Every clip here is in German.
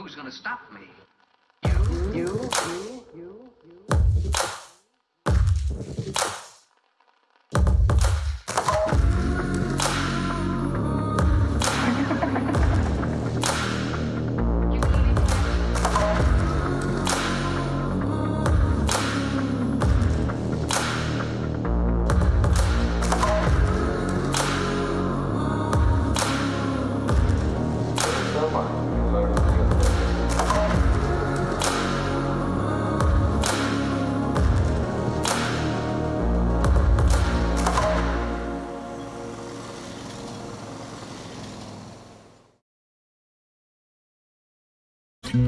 who's gonna stop me? You, you, you, Hallo,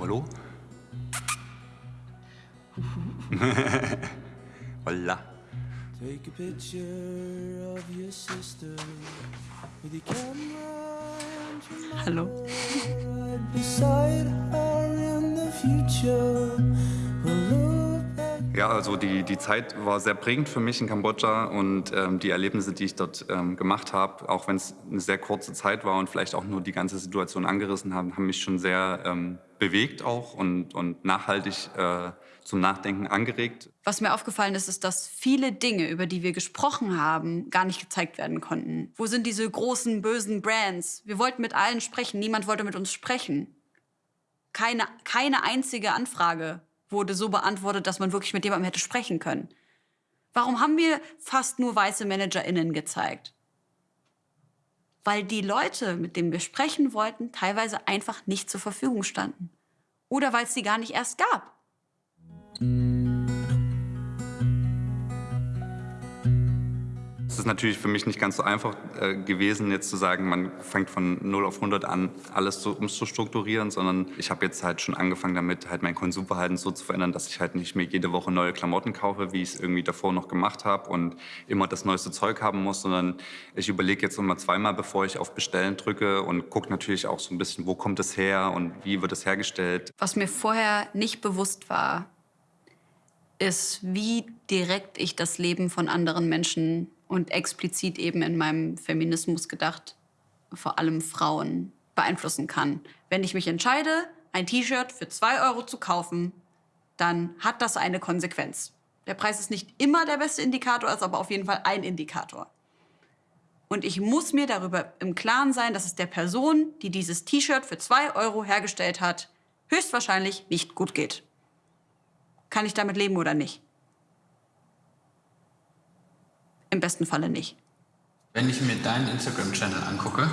hallo. Holla. Take a picture of your sister with your camera Hallo. Ja, also die, die Zeit war sehr prägend für mich in Kambodscha und ähm, die Erlebnisse, die ich dort ähm, gemacht habe, auch wenn es eine sehr kurze Zeit war und vielleicht auch nur die ganze Situation angerissen haben, haben mich schon sehr ähm, bewegt auch und, und nachhaltig äh, zum Nachdenken angeregt. Was mir aufgefallen ist, ist, dass viele Dinge, über die wir gesprochen haben, gar nicht gezeigt werden konnten. Wo sind diese großen, bösen Brands? Wir wollten mit allen sprechen, niemand wollte mit uns sprechen. Keine, keine einzige Anfrage wurde so beantwortet, dass man wirklich mit jemandem hätte sprechen können. Warum haben wir fast nur weiße ManagerInnen gezeigt? Weil die Leute, mit denen wir sprechen wollten, teilweise einfach nicht zur Verfügung standen. Oder weil es sie gar nicht erst gab. Es ist natürlich für mich nicht ganz so einfach äh, gewesen, jetzt zu sagen, man fängt von 0 auf 100 an, alles so umzustrukturieren, sondern ich habe jetzt halt schon angefangen damit, halt mein Konsumverhalten so zu verändern, dass ich halt nicht mehr jede Woche neue Klamotten kaufe, wie ich es irgendwie davor noch gemacht habe und immer das neueste Zeug haben muss, sondern ich überlege jetzt immer zweimal, bevor ich auf Bestellen drücke und gucke natürlich auch so ein bisschen, wo kommt es her und wie wird es hergestellt. Was mir vorher nicht bewusst war, ist, wie direkt ich das Leben von anderen Menschen und explizit eben in meinem Feminismus gedacht, vor allem Frauen, beeinflussen kann. Wenn ich mich entscheide, ein T-Shirt für zwei Euro zu kaufen, dann hat das eine Konsequenz. Der Preis ist nicht immer der beste Indikator, ist aber auf jeden Fall ein Indikator. Und ich muss mir darüber im Klaren sein, dass es der Person, die dieses T-Shirt für zwei Euro hergestellt hat, höchstwahrscheinlich nicht gut geht. Kann ich damit leben oder nicht? Im besten Falle nicht. Wenn ich mir deinen Instagram-Channel angucke,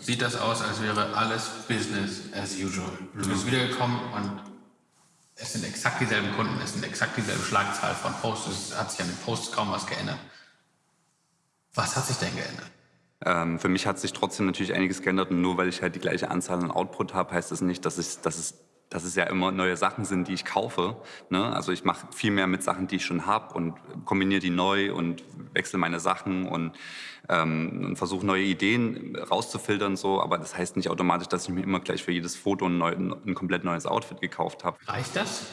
sieht das aus, als wäre alles Business as usual. Du bist wiedergekommen und es sind exakt dieselben Kunden, es sind exakt dieselbe Schlagzahl von Posts, es hat sich an den Posts kaum was geändert. Was hat sich denn geändert? Ähm, für mich hat sich trotzdem natürlich einiges geändert und nur weil ich halt die gleiche Anzahl an Output habe, heißt das nicht, dass, ich, dass, es, dass es ja immer neue Sachen sind, die ich kaufe. Ne? Also ich mache viel mehr mit Sachen, die ich schon habe und kombiniere die neu und wechsle meine Sachen und, ähm, und versuche neue Ideen rauszufiltern. So. Aber das heißt nicht automatisch, dass ich mir immer gleich für jedes Foto ein, neu, ein komplett neues Outfit gekauft habe. Reicht das?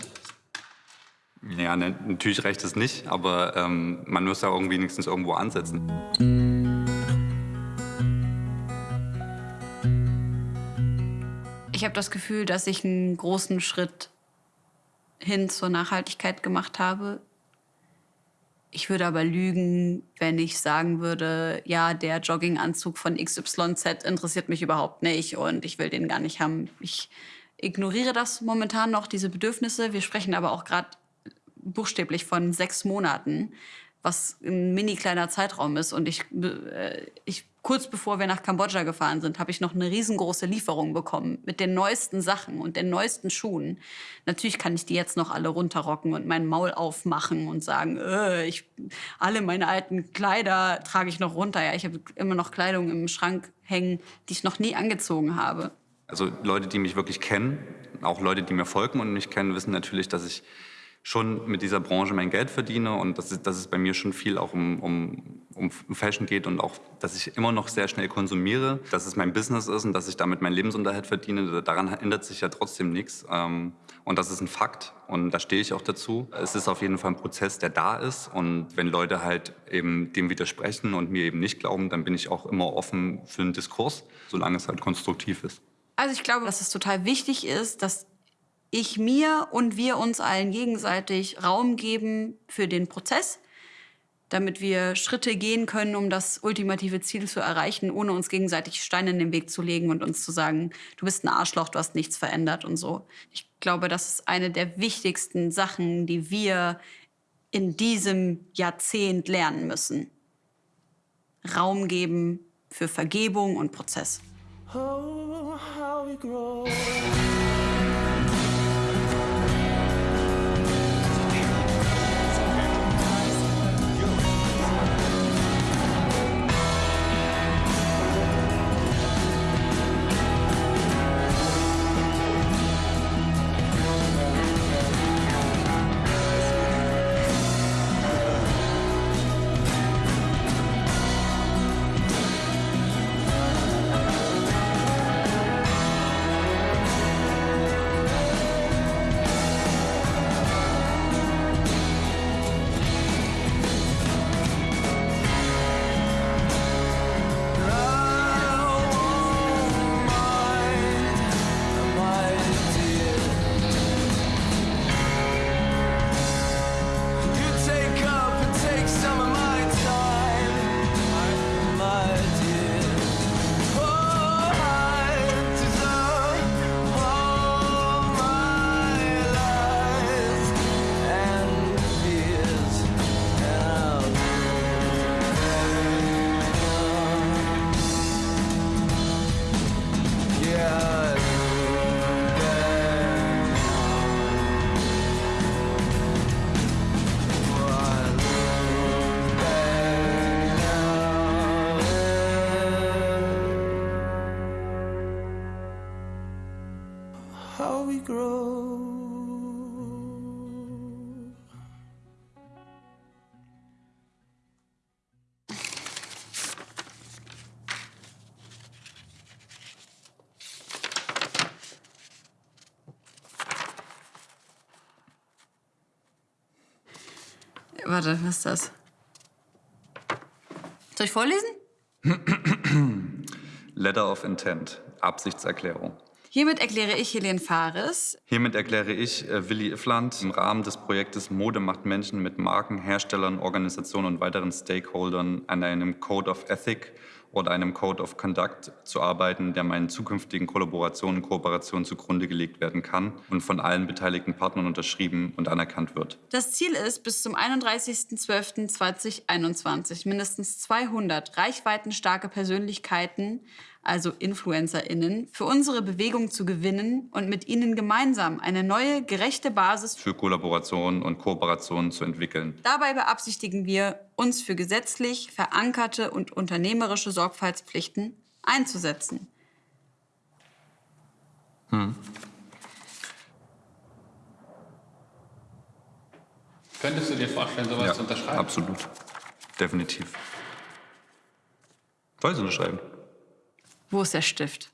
Ja, ne, natürlich reicht es nicht, aber ähm, man muss ja irgendwie wenigstens irgendwo ansetzen. Ich habe das Gefühl, dass ich einen großen Schritt hin zur Nachhaltigkeit gemacht habe. Ich würde aber lügen, wenn ich sagen würde, ja, der Jogginganzug von XYZ interessiert mich überhaupt nicht und ich will den gar nicht haben. Ich ignoriere das momentan noch, diese Bedürfnisse. Wir sprechen aber auch gerade buchstäblich von sechs Monaten, was ein mini kleiner Zeitraum ist. Und ich, äh, ich kurz bevor wir nach Kambodscha gefahren sind, habe ich noch eine riesengroße Lieferung bekommen mit den neuesten Sachen und den neuesten Schuhen. Natürlich kann ich die jetzt noch alle runterrocken und mein Maul aufmachen und sagen, äh, ich, alle meine alten Kleider trage ich noch runter. Ja, ich habe immer noch Kleidung im Schrank hängen, die ich noch nie angezogen habe. Also Leute, die mich wirklich kennen, auch Leute, die mir folgen und mich kennen, wissen natürlich, dass ich schon mit dieser Branche mein Geld verdiene und dass es, dass es bei mir schon viel auch um, um, um Fashion geht und auch, dass ich immer noch sehr schnell konsumiere, dass es mein Business ist und dass ich damit meinen Lebensunterhalt verdiene. Daran ändert sich ja trotzdem nichts. Ähm, und das ist ein Fakt und da stehe ich auch dazu. Es ist auf jeden Fall ein Prozess, der da ist und wenn Leute halt eben dem widersprechen und mir eben nicht glauben, dann bin ich auch immer offen für einen Diskurs, solange es halt konstruktiv ist. Also ich glaube, dass es total wichtig ist, dass ich mir und wir uns allen gegenseitig Raum geben für den Prozess, damit wir Schritte gehen können, um das ultimative Ziel zu erreichen, ohne uns gegenseitig Steine in den Weg zu legen und uns zu sagen, du bist ein Arschloch, du hast nichts verändert und so. Ich glaube, das ist eine der wichtigsten Sachen, die wir in diesem Jahrzehnt lernen müssen. Raum geben für Vergebung und Prozess. Oh, how we grow. How we grow. Warte, was ist das? Soll ich vorlesen? Letter of Intent, Absichtserklärung. Hiermit erkläre ich Helene Fares, Hiermit erkläre ich äh, Willi Iffland im Rahmen des Projektes Mode macht Menschen mit Marken, Herstellern, Organisationen und weiteren Stakeholdern an einem Code of Ethic oder einem Code of Conduct zu arbeiten, der meinen zukünftigen Kollaborationen und Kooperationen zugrunde gelegt werden kann und von allen beteiligten Partnern unterschrieben und anerkannt wird. Das Ziel ist, bis zum 31.12.2021 mindestens 200 reichweitenstarke Persönlichkeiten, also InfluencerInnen, für unsere Bewegung zu gewinnen und mit ihnen gemeinsam eine neue, gerechte Basis Für Kollaborationen und Kooperationen zu entwickeln. Dabei beabsichtigen wir, uns für gesetzlich verankerte und unternehmerische Sorgfaltspflichten einzusetzen. Könntest du dir vorstellen, sowas zu unterschreiben? absolut. Definitiv. Soll ich es unterschreiben? Wo ist der Stift?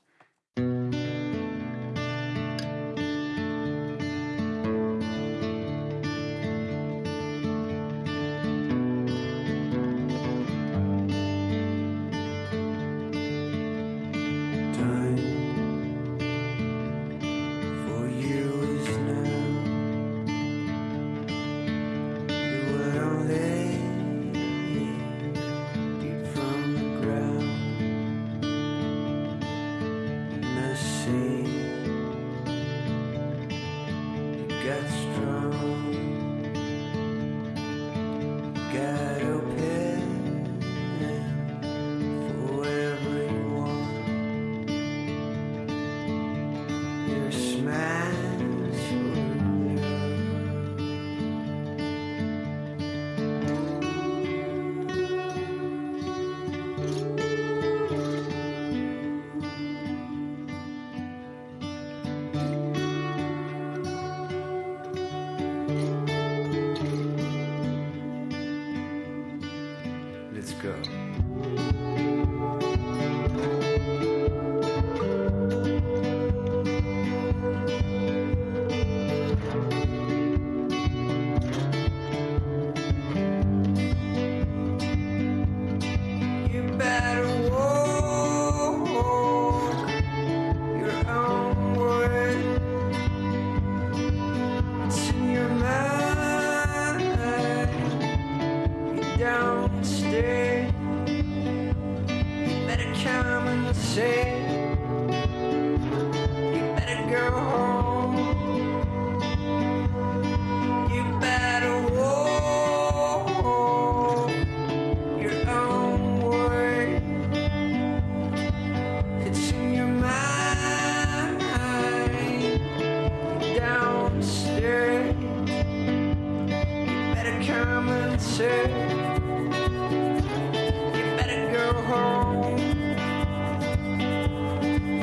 You better go home.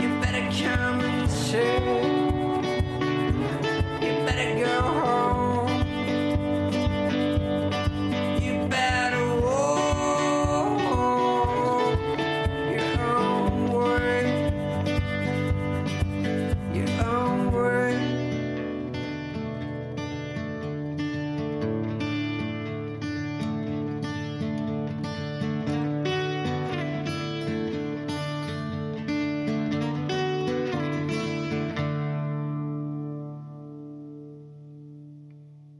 You better come and say